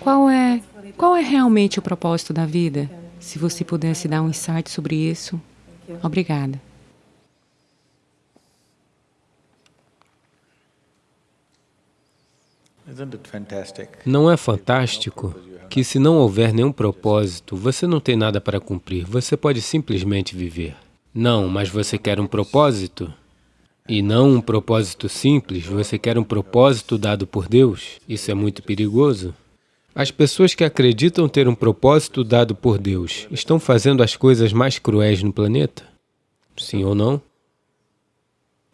Qual é, qual é realmente o propósito da vida? Se você pudesse dar um insight sobre isso. Obrigada. Não é fantástico que se não houver nenhum propósito, você não tem nada para cumprir, você pode simplesmente viver. Não, mas você quer um propósito? E não um propósito simples, você quer um propósito dado por Deus? Isso é muito perigoso. As pessoas que acreditam ter um propósito dado por Deus estão fazendo as coisas mais cruéis no planeta? Sim ou não?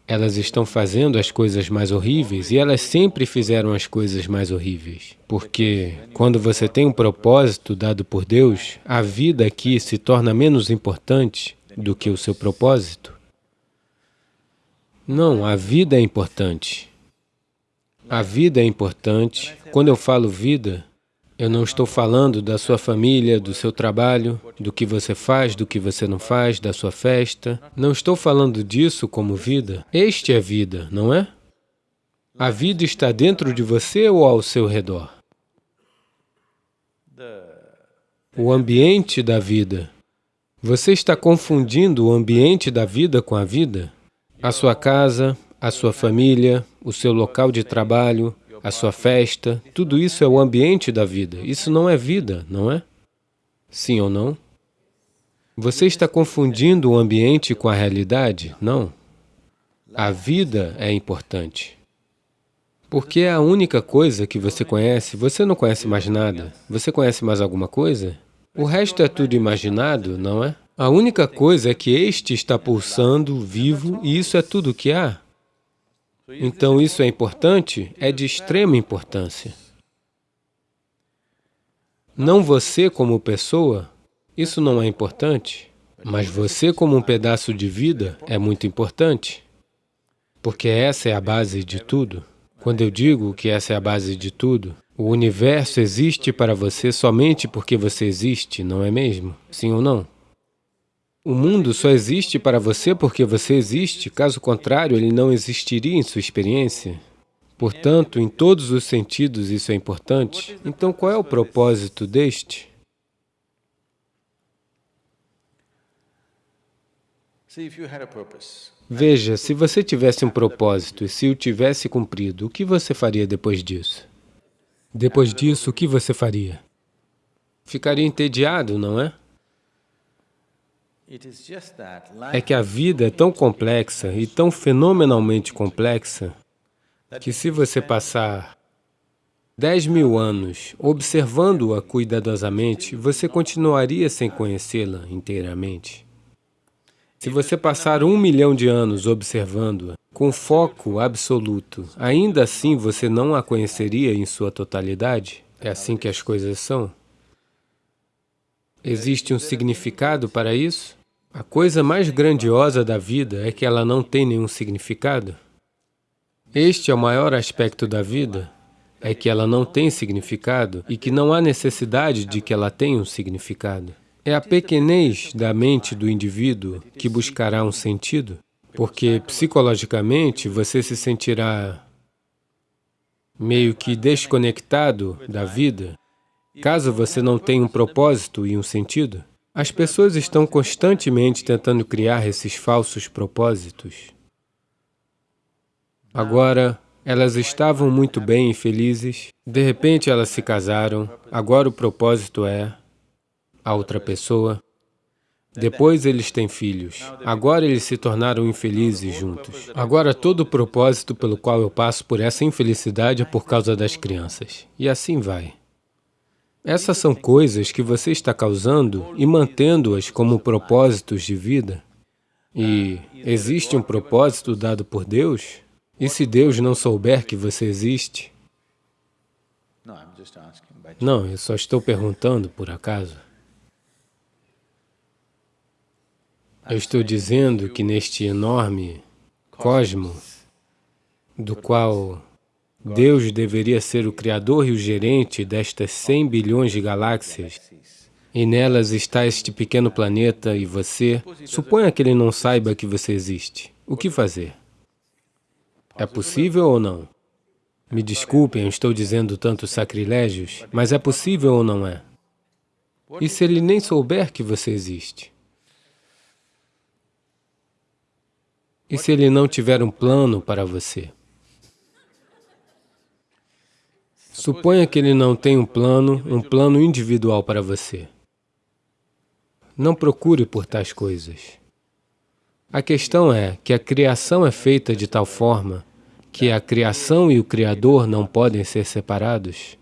Elas estão fazendo as coisas mais horríveis e elas sempre fizeram as coisas mais horríveis. Porque quando você tem um propósito dado por Deus, a vida aqui se torna menos importante do que o seu propósito. Não, a vida é importante. A vida é importante. Quando eu falo vida, eu não estou falando da sua família, do seu trabalho, do que você faz, do que você não faz, da sua festa. Não estou falando disso como vida. Este é vida, não é? A vida está dentro de você ou ao seu redor? O ambiente da vida. Você está confundindo o ambiente da vida com a vida? A sua casa, a sua família, o seu local de trabalho, a sua festa, tudo isso é o ambiente da vida. Isso não é vida, não é? Sim ou não? Você está confundindo o ambiente com a realidade? Não. A vida é importante. Porque é a única coisa que você conhece, você não conhece mais nada. Você conhece mais alguma coisa? O resto é tudo imaginado, não é? A única coisa é que este está pulsando, vivo, e isso é tudo o que há. Então, isso é importante? É de extrema importância. Não você como pessoa, isso não é importante, mas você como um pedaço de vida é muito importante, porque essa é a base de tudo. Quando eu digo que essa é a base de tudo, o universo existe para você somente porque você existe, não é mesmo? Sim ou não? O mundo só existe para você porque você existe, caso contrário, ele não existiria em sua experiência. Portanto, em todos os sentidos isso é importante. Então, qual é o propósito deste? Veja, se você tivesse um propósito e se o tivesse cumprido, o que você faria depois disso? Depois disso, o que você faria? Ficaria entediado, não é? É que a vida é tão complexa e tão fenomenalmente complexa que se você passar 10 mil anos observando-a cuidadosamente, você continuaria sem conhecê-la inteiramente. Se você passar um milhão de anos observando-a com foco absoluto, ainda assim você não a conheceria em sua totalidade? É assim que as coisas são? Existe um significado para isso? A coisa mais grandiosa da vida é que ela não tem nenhum significado. Este é o maior aspecto da vida, é que ela não tem significado e que não há necessidade de que ela tenha um significado. É a pequenez da mente do indivíduo que buscará um sentido, porque psicologicamente você se sentirá meio que desconectado da vida, caso você não tenha um propósito e um sentido. As pessoas estão constantemente tentando criar esses falsos propósitos. Agora, elas estavam muito bem e felizes, de repente elas se casaram, agora o propósito é a outra pessoa. Depois eles têm filhos, agora eles se tornaram infelizes juntos. Agora todo o propósito pelo qual eu passo por essa infelicidade é por causa das crianças. E assim vai. Essas são coisas que você está causando e mantendo-as como propósitos de vida. E existe um propósito dado por Deus? E se Deus não souber que você existe? Não, eu só estou perguntando por acaso. Eu estou dizendo que neste enorme cosmo, do qual Deus deveria ser o criador e o gerente destas 100 bilhões de galáxias, e nelas está este pequeno planeta e você, suponha que ele não saiba que você existe. O que fazer? É possível ou não? Me desculpem, eu estou dizendo tantos sacrilégios, mas é possível ou não é? E se ele nem souber que você existe? E se ele não tiver um plano para você? Suponha que ele não tem um plano, um plano individual para você. Não procure por tais coisas. A questão é que a criação é feita de tal forma que a criação e o Criador não podem ser separados.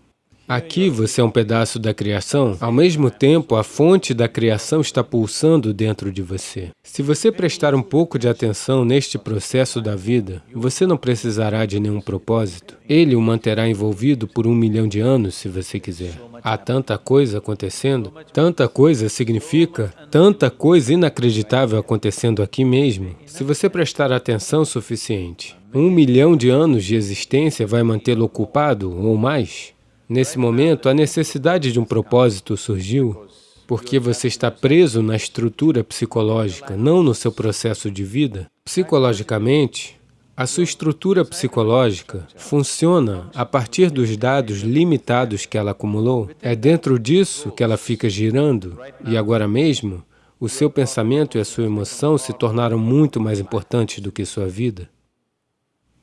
Aqui você é um pedaço da criação, ao mesmo tempo a fonte da criação está pulsando dentro de você. Se você prestar um pouco de atenção neste processo da vida, você não precisará de nenhum propósito. Ele o manterá envolvido por um milhão de anos, se você quiser. Há tanta coisa acontecendo, tanta coisa significa, tanta coisa inacreditável acontecendo aqui mesmo. Se você prestar atenção suficiente, um milhão de anos de existência vai mantê-lo ocupado ou mais? Nesse momento, a necessidade de um propósito surgiu porque você está preso na estrutura psicológica, não no seu processo de vida. Psicologicamente, a sua estrutura psicológica funciona a partir dos dados limitados que ela acumulou. É dentro disso que ela fica girando e agora mesmo, o seu pensamento e a sua emoção se tornaram muito mais importantes do que sua vida.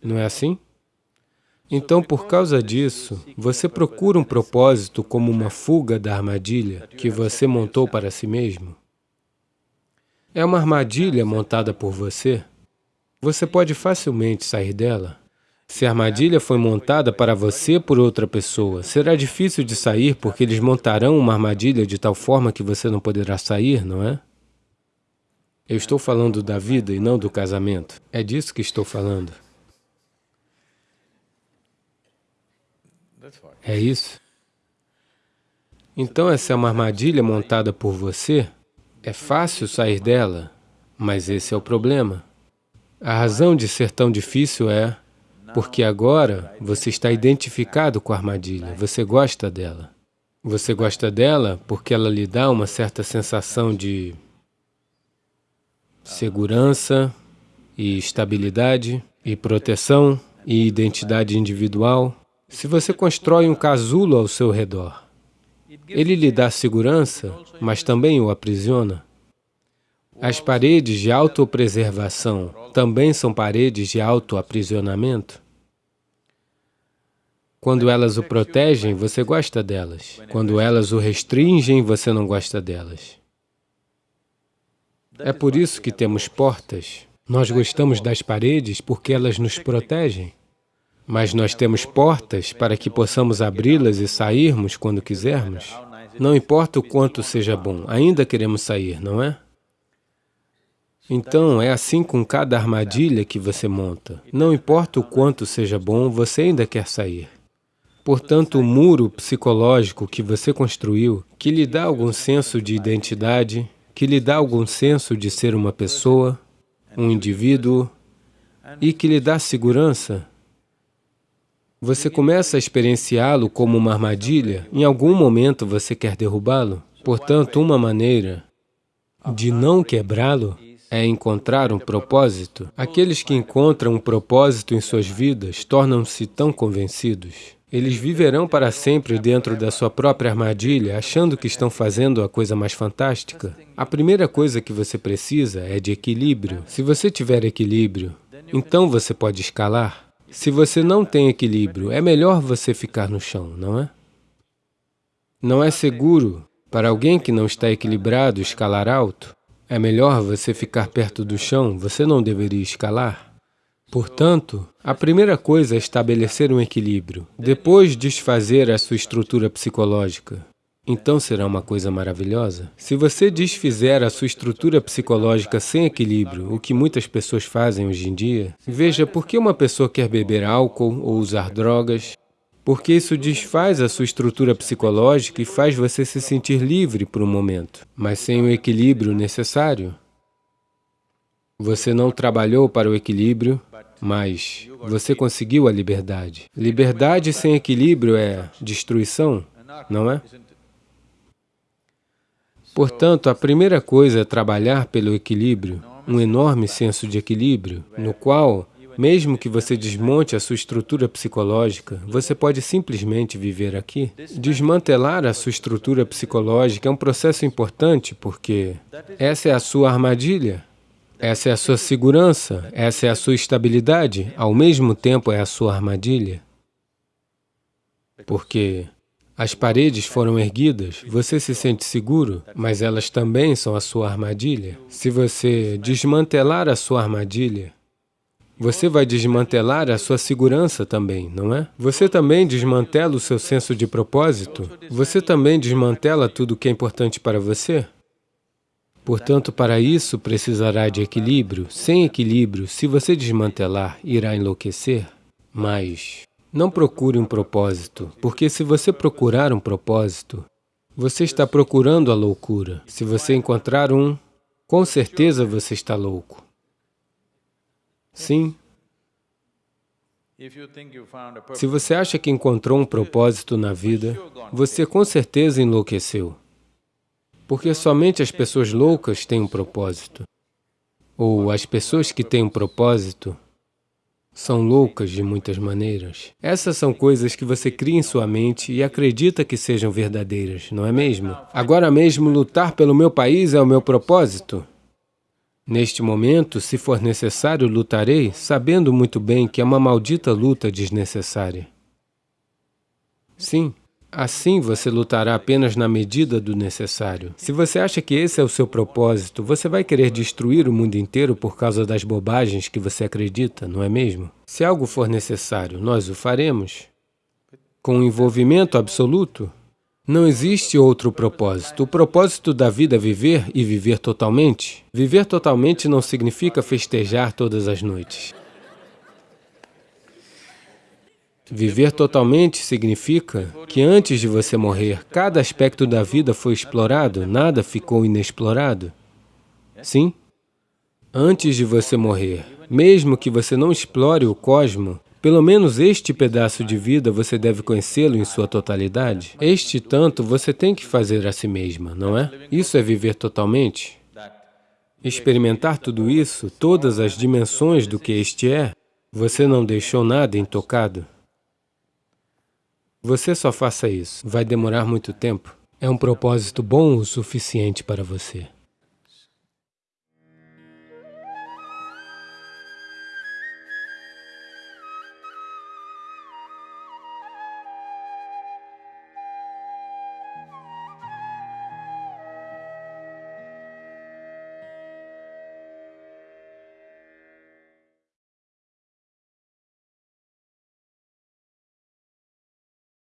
Não é assim? Então, por causa disso, você procura um propósito como uma fuga da armadilha que você montou para si mesmo? É uma armadilha montada por você? Você pode facilmente sair dela. Se a armadilha foi montada para você por outra pessoa, será difícil de sair porque eles montarão uma armadilha de tal forma que você não poderá sair, não é? Eu estou falando da vida e não do casamento. É disso que estou falando. É isso? Então essa é uma armadilha montada por você? É fácil sair dela, mas esse é o problema. A razão de ser tão difícil é porque agora você está identificado com a armadilha, você gosta dela. Você gosta dela porque ela lhe dá uma certa sensação de segurança e estabilidade e proteção e identidade individual. Se você constrói um casulo ao seu redor, ele lhe dá segurança, mas também o aprisiona. As paredes de autopreservação também são paredes de autoaprisionamento. Quando elas o protegem, você gosta delas. Quando elas o restringem, você não gosta delas. É por isso que temos portas. Nós gostamos das paredes porque elas nos protegem. Mas nós temos portas para que possamos abri-las e sairmos quando quisermos. Não importa o quanto seja bom, ainda queremos sair, não é? Então, é assim com cada armadilha que você monta. Não importa o quanto seja bom, você ainda quer sair. Portanto, o muro psicológico que você construiu, que lhe dá algum senso de identidade, que lhe dá algum senso de ser uma pessoa, um indivíduo, e que lhe dá segurança, você começa a experienciá-lo como uma armadilha, em algum momento você quer derrubá-lo. Portanto, uma maneira de não quebrá-lo é encontrar um propósito. Aqueles que encontram um propósito em suas vidas tornam-se tão convencidos. Eles viverão para sempre dentro da sua própria armadilha, achando que estão fazendo a coisa mais fantástica. A primeira coisa que você precisa é de equilíbrio. Se você tiver equilíbrio, então você pode escalar. Se você não tem equilíbrio, é melhor você ficar no chão, não é? Não é seguro para alguém que não está equilibrado escalar alto. É melhor você ficar perto do chão, você não deveria escalar. Portanto, a primeira coisa é estabelecer um equilíbrio, depois desfazer a sua estrutura psicológica então será uma coisa maravilhosa. Se você desfizer a sua estrutura psicológica sem equilíbrio, o que muitas pessoas fazem hoje em dia, veja por que uma pessoa quer beber álcool ou usar drogas, porque isso desfaz a sua estrutura psicológica e faz você se sentir livre por um momento, mas sem o equilíbrio necessário. Você não trabalhou para o equilíbrio, mas você conseguiu a liberdade. Liberdade sem equilíbrio é destruição, não é? Portanto, a primeira coisa é trabalhar pelo equilíbrio, um enorme senso de equilíbrio, no qual Mesmo que você desmonte a sua estrutura psicológica, você pode simplesmente viver aqui. Desmantelar a sua estrutura psicológica é um processo importante porque essa é a sua armadilha, essa é a sua segurança, essa é a sua estabilidade, ao mesmo tempo é a sua armadilha. Porque as paredes foram erguidas, você se sente seguro, mas elas também são a sua armadilha. Se você desmantelar a sua armadilha, você vai desmantelar a sua segurança também, não é? Você também desmantela o seu senso de propósito? Você também desmantela tudo o que é importante para você? Portanto, para isso precisará de equilíbrio. Sem equilíbrio, se você desmantelar, irá enlouquecer. Mas não procure um propósito, porque se você procurar um propósito, você está procurando a loucura. Se você encontrar um, com certeza você está louco. Sim. Se você acha que encontrou um propósito na vida, você com certeza enlouqueceu. Porque somente as pessoas loucas têm um propósito. Ou as pessoas que têm um propósito são loucas de muitas maneiras. Essas são coisas que você cria em sua mente e acredita que sejam verdadeiras, não é mesmo? Agora mesmo, lutar pelo meu país é o meu propósito. Neste momento, se for necessário, lutarei, sabendo muito bem que é uma maldita luta desnecessária. Sim, Assim você lutará apenas na medida do necessário. Se você acha que esse é o seu propósito, você vai querer destruir o mundo inteiro por causa das bobagens que você acredita, não é mesmo? Se algo for necessário, nós o faremos. Com envolvimento absoluto, não existe outro propósito. O propósito da vida é viver e viver totalmente. Viver totalmente não significa festejar todas as noites. Viver totalmente significa que antes de você morrer, cada aspecto da vida foi explorado, nada ficou inexplorado. Sim? Antes de você morrer, mesmo que você não explore o cosmo, pelo menos este pedaço de vida você deve conhecê-lo em sua totalidade. Este tanto você tem que fazer a si mesma, não é? Isso é viver totalmente. Experimentar tudo isso, todas as dimensões do que este é, você não deixou nada intocado. Você só faça isso. Vai demorar muito tempo. É um propósito bom o suficiente para você.